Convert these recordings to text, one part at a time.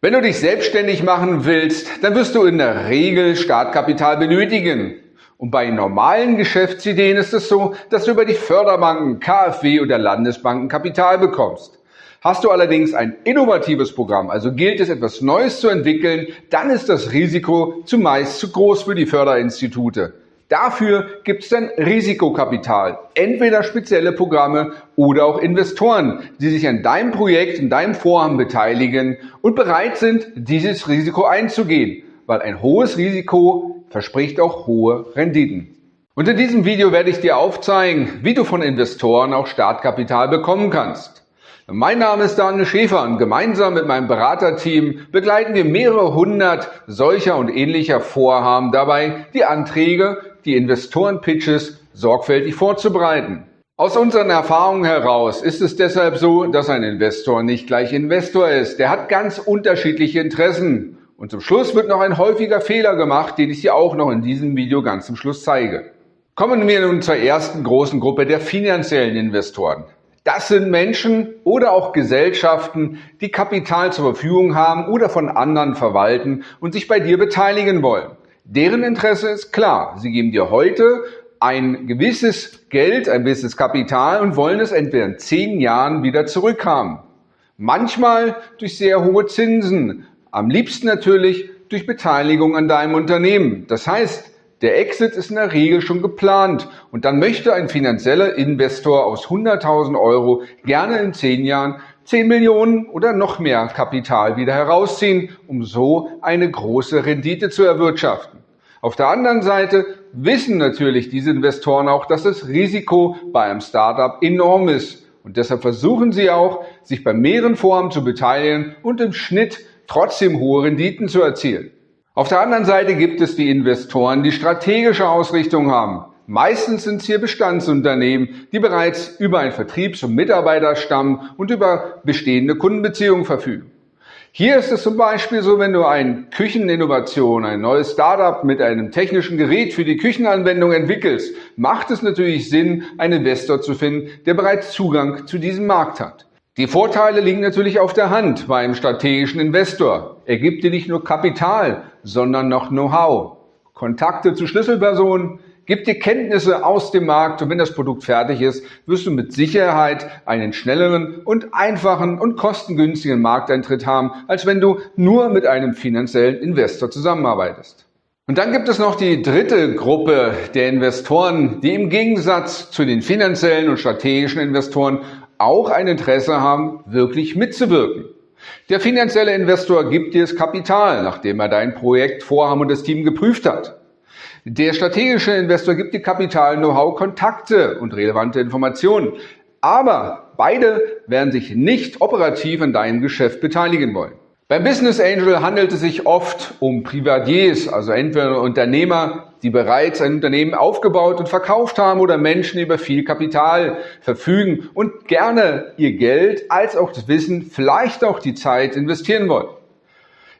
Wenn du dich selbstständig machen willst, dann wirst du in der Regel Startkapital benötigen. Und bei normalen Geschäftsideen ist es so, dass du über die Förderbanken, KfW oder Landesbanken Kapital bekommst. Hast du allerdings ein innovatives Programm, also gilt es etwas Neues zu entwickeln, dann ist das Risiko zumeist zu groß für die Förderinstitute. Dafür gibt es dann Risikokapital, entweder spezielle Programme oder auch Investoren, die sich an deinem Projekt, in deinem Vorhaben beteiligen und bereit sind, dieses Risiko einzugehen, weil ein hohes Risiko verspricht auch hohe Renditen. Und in diesem Video werde ich dir aufzeigen, wie du von Investoren auch Startkapital bekommen kannst. Mein Name ist Daniel Schäfer und gemeinsam mit meinem Beraterteam begleiten wir mehrere hundert solcher und ähnlicher Vorhaben dabei, die Anträge die Investoren-Pitches sorgfältig vorzubereiten. Aus unseren Erfahrungen heraus ist es deshalb so, dass ein Investor nicht gleich Investor ist. Der hat ganz unterschiedliche Interessen. Und zum Schluss wird noch ein häufiger Fehler gemacht, den ich dir auch noch in diesem Video ganz zum Schluss zeige. Kommen wir nun zur ersten großen Gruppe der finanziellen Investoren. Das sind Menschen oder auch Gesellschaften, die Kapital zur Verfügung haben oder von anderen verwalten und sich bei dir beteiligen wollen. Deren Interesse ist klar. Sie geben dir heute ein gewisses Geld, ein gewisses Kapital und wollen es entweder in zehn Jahren wieder zurückhaben. Manchmal durch sehr hohe Zinsen. Am liebsten natürlich durch Beteiligung an deinem Unternehmen. Das heißt, der Exit ist in der Regel schon geplant und dann möchte ein finanzieller Investor aus 100.000 Euro gerne in zehn Jahren 10 Millionen oder noch mehr Kapital wieder herausziehen, um so eine große Rendite zu erwirtschaften. Auf der anderen Seite wissen natürlich diese Investoren auch, dass das Risiko bei einem Startup enorm ist. Und deshalb versuchen sie auch, sich bei mehreren Vorhaben zu beteiligen und im Schnitt trotzdem hohe Renditen zu erzielen. Auf der anderen Seite gibt es die Investoren, die strategische Ausrichtung haben. Meistens sind es hier Bestandsunternehmen, die bereits über einen Vertriebs- und Mitarbeiterstamm und über bestehende Kundenbeziehungen verfügen. Hier ist es zum Beispiel so, wenn du eine Kücheninnovation, ein neues Startup mit einem technischen Gerät für die Küchenanwendung entwickelst, macht es natürlich Sinn, einen Investor zu finden, der bereits Zugang zu diesem Markt hat. Die Vorteile liegen natürlich auf der Hand bei einem strategischen Investor. Er gibt dir nicht nur Kapital, sondern noch Know-how, Kontakte zu Schlüsselpersonen, Gib dir Kenntnisse aus dem Markt und wenn das Produkt fertig ist, wirst du mit Sicherheit einen schnelleren und einfachen und kostengünstigen Markteintritt haben, als wenn du nur mit einem finanziellen Investor zusammenarbeitest. Und dann gibt es noch die dritte Gruppe der Investoren, die im Gegensatz zu den finanziellen und strategischen Investoren auch ein Interesse haben, wirklich mitzuwirken. Der finanzielle Investor gibt dir das Kapital, nachdem er dein Projekt, Vorhaben und das Team geprüft hat. Der strategische Investor gibt dir Kapital, Know-how, Kontakte und relevante Informationen. Aber beide werden sich nicht operativ an deinem Geschäft beteiligen wollen. Beim Business Angel handelt es sich oft um Privatiers, also entweder Unternehmer, die bereits ein Unternehmen aufgebaut und verkauft haben oder Menschen, die über viel Kapital verfügen und gerne ihr Geld als auch das Wissen, vielleicht auch die Zeit investieren wollen.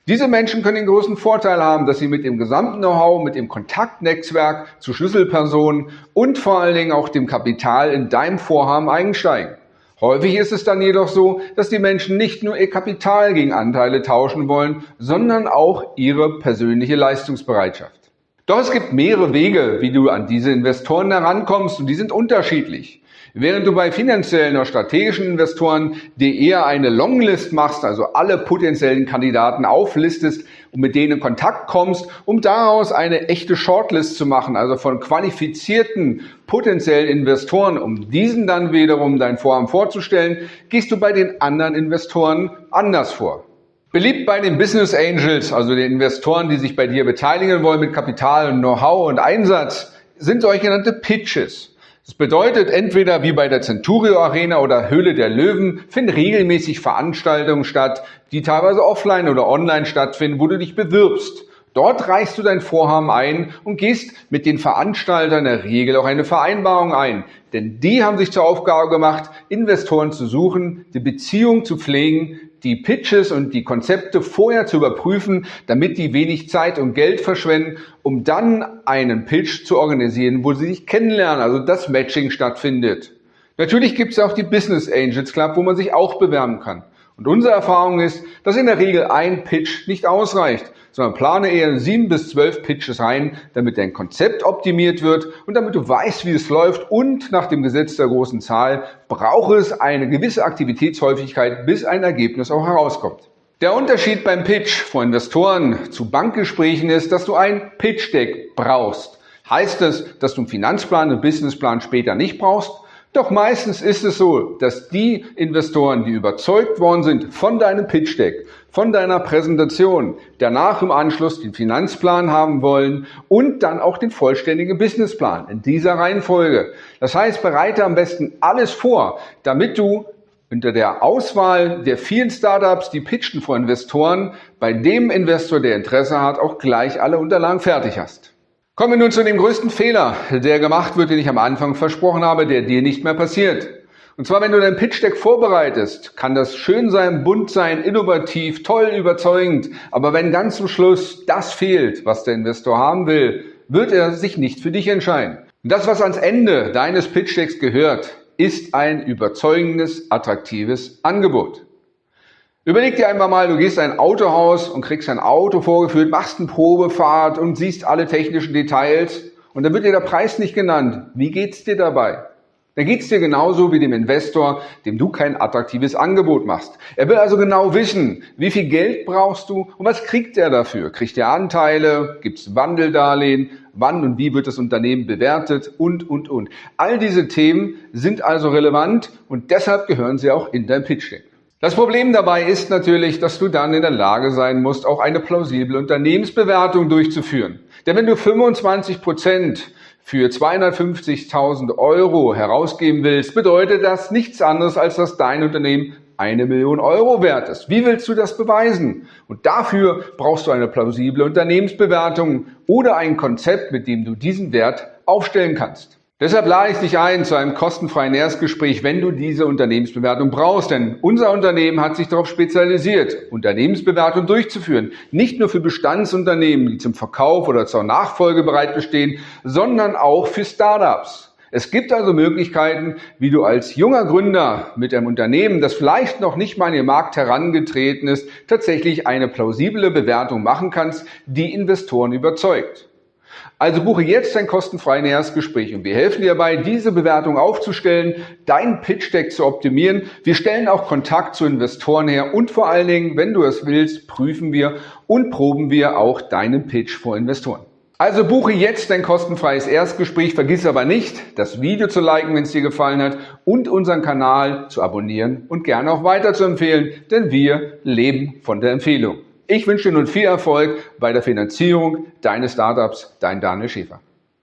Diese Menschen können den großen Vorteil haben, dass sie mit dem gesamten Know-how, mit dem Kontaktnetzwerk zu Schlüsselpersonen und vor allen Dingen auch dem Kapital in deinem Vorhaben einsteigen. Häufig ist es dann jedoch so, dass die Menschen nicht nur ihr Kapital gegen Anteile tauschen wollen, sondern auch ihre persönliche Leistungsbereitschaft. Doch es gibt mehrere Wege, wie du an diese Investoren herankommst und die sind unterschiedlich. Während du bei finanziellen oder strategischen Investoren dir eher eine Longlist machst, also alle potenziellen Kandidaten auflistest und mit denen in Kontakt kommst, um daraus eine echte Shortlist zu machen, also von qualifizierten potenziellen Investoren, um diesen dann wiederum dein Vorhaben vorzustellen, gehst du bei den anderen Investoren anders vor. Beliebt bei den Business Angels, also den Investoren, die sich bei dir beteiligen wollen mit Kapital, Know-how und Einsatz, sind solche genannte Pitches. Das bedeutet, entweder wie bei der Centurio Arena oder Höhle der Löwen finden regelmäßig Veranstaltungen statt, die teilweise offline oder online stattfinden, wo du dich bewirbst. Dort reichst du dein Vorhaben ein und gehst mit den Veranstaltern in der Regel auch eine Vereinbarung ein. Denn die haben sich zur Aufgabe gemacht, Investoren zu suchen, die Beziehung zu pflegen, die Pitches und die Konzepte vorher zu überprüfen, damit die wenig Zeit und Geld verschwenden, um dann einen Pitch zu organisieren, wo sie sich kennenlernen, also das Matching stattfindet. Natürlich gibt es auch die Business Angels Club, wo man sich auch bewerben kann. Und unsere Erfahrung ist, dass in der Regel ein Pitch nicht ausreicht, sondern plane eher sieben bis zwölf Pitches ein, damit dein Konzept optimiert wird und damit du weißt, wie es läuft und nach dem Gesetz der großen Zahl braucht es eine gewisse Aktivitätshäufigkeit, bis ein Ergebnis auch herauskommt. Der Unterschied beim Pitch vor Investoren zu Bankgesprächen ist, dass du ein Pitch Deck brauchst. Heißt es, dass du einen Finanzplan und Businessplan später nicht brauchst? Doch meistens ist es so, dass die Investoren, die überzeugt worden sind von deinem Pitch Deck, von deiner Präsentation, danach im Anschluss den Finanzplan haben wollen und dann auch den vollständigen Businessplan in dieser Reihenfolge. Das heißt, bereite am besten alles vor, damit du unter der Auswahl der vielen Startups, die pitchen vor Investoren, bei dem Investor, der Interesse hat, auch gleich alle Unterlagen fertig hast. Kommen wir nun zu dem größten Fehler, der gemacht wird, den ich am Anfang versprochen habe, der dir nicht mehr passiert. Und zwar, wenn du dein Pitch Deck vorbereitest, kann das schön sein, bunt sein, innovativ, toll, überzeugend. Aber wenn ganz zum Schluss das fehlt, was der Investor haben will, wird er sich nicht für dich entscheiden. Und das, was ans Ende deines Pitch Decks gehört, ist ein überzeugendes, attraktives Angebot. Überleg dir einmal mal, du gehst in ein Autohaus und kriegst ein Auto vorgeführt, machst eine Probefahrt und siehst alle technischen Details und dann wird dir der Preis nicht genannt. Wie geht's dir dabei? Dann geht's dir genauso wie dem Investor, dem du kein attraktives Angebot machst. Er will also genau wissen, wie viel Geld brauchst du und was kriegt er dafür? Kriegt er Anteile? Gibt's Wandeldarlehen? Wann und wie wird das Unternehmen bewertet? Und, und, und. All diese Themen sind also relevant und deshalb gehören sie auch in dein Pitch Deck. Das Problem dabei ist natürlich, dass du dann in der Lage sein musst, auch eine plausible Unternehmensbewertung durchzuführen. Denn wenn du 25 Prozent für 250.000 Euro herausgeben willst, bedeutet das nichts anderes, als dass dein Unternehmen eine Million Euro wert ist. Wie willst du das beweisen? Und dafür brauchst du eine plausible Unternehmensbewertung oder ein Konzept, mit dem du diesen Wert aufstellen kannst. Deshalb lade ich dich ein zu einem kostenfreien Erstgespräch, wenn du diese Unternehmensbewertung brauchst. Denn unser Unternehmen hat sich darauf spezialisiert, Unternehmensbewertung durchzuführen. Nicht nur für Bestandsunternehmen, die zum Verkauf oder zur Nachfolge bereit bestehen, sondern auch für Startups. Es gibt also Möglichkeiten, wie du als junger Gründer mit einem Unternehmen, das vielleicht noch nicht mal in den Markt herangetreten ist, tatsächlich eine plausible Bewertung machen kannst, die Investoren überzeugt. Also buche jetzt ein kostenfreies Erstgespräch und wir helfen dir dabei, diese Bewertung aufzustellen, dein Pitch Deck zu optimieren. Wir stellen auch Kontakt zu Investoren her und vor allen Dingen, wenn du es willst, prüfen wir und proben wir auch deinen Pitch vor Investoren. Also buche jetzt dein kostenfreies Erstgespräch, vergiss aber nicht, das Video zu liken, wenn es dir gefallen hat und unseren Kanal zu abonnieren und gerne auch weiter zu empfehlen, denn wir leben von der Empfehlung. Ich wünsche dir nun viel Erfolg bei der Finanzierung deines Startups, dein Daniel Schäfer.